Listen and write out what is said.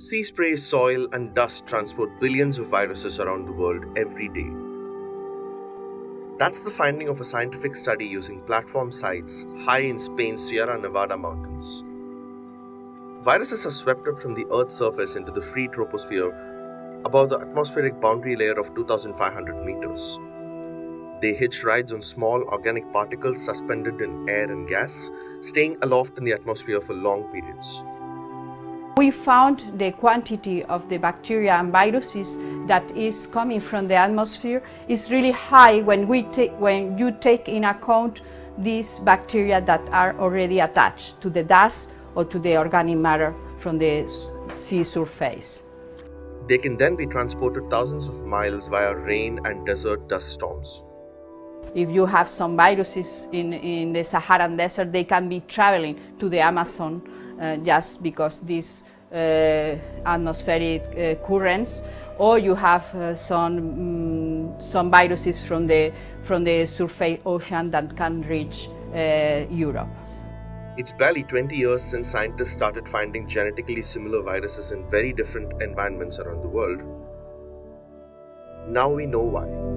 Sea spray, soil, and dust transport billions of viruses around the world every day. That's the finding of a scientific study using platform sites high in Spain's Sierra Nevada mountains. Viruses are swept up from the Earth's surface into the free troposphere above the atmospheric boundary layer of 2500 meters. They hitch rides on small organic particles suspended in air and gas, staying aloft in the atmosphere for long periods. We found the quantity of the bacteria and viruses that is coming from the atmosphere is really high when, we take, when you take in account these bacteria that are already attached to the dust or to the organic matter from the sea surface. They can then be transported thousands of miles via rain and desert dust storms. If you have some viruses in, in the Saharan desert, they can be traveling to the Amazon just because these uh, atmospheric uh, currents, or you have uh, some, um, some viruses from the, from the surface ocean that can reach uh, Europe. It's barely 20 years since scientists started finding genetically similar viruses in very different environments around the world. Now we know why.